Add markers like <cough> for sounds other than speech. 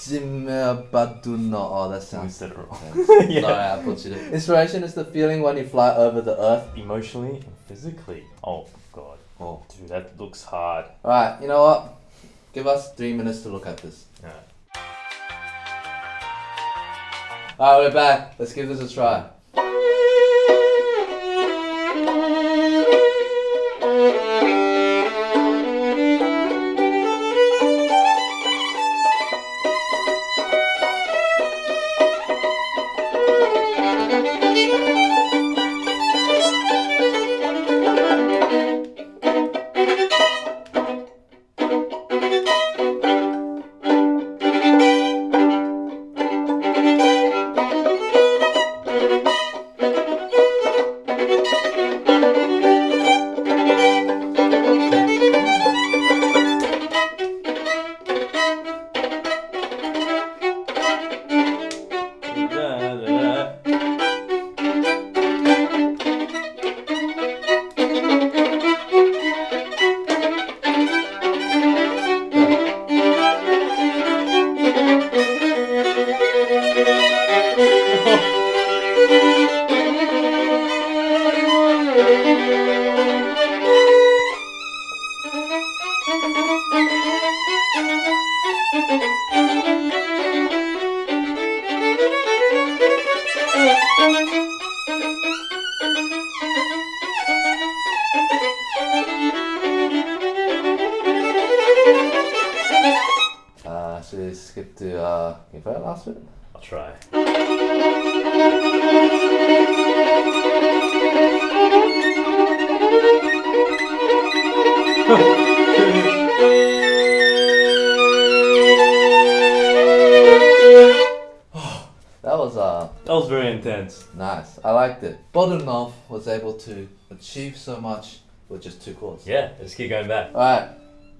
Zimbabwe. Oh, that sounds. said it wrong. Sorry, I butchered it. Inspiration is the feeling when you fly over the earth. Emotionally and physically. Oh god. Oh. Dude, that looks hard. Alright, you know what? Give us three minutes to look at this. Alright. Alright, we're back. Let's give this a try. Skip to uh, give her last bit? I'll try. <laughs> That was uh, That was very intense. nice. I liked it. Bodunov was able to achieve so much with just two chords. Yeah, let's keep going back. Alright,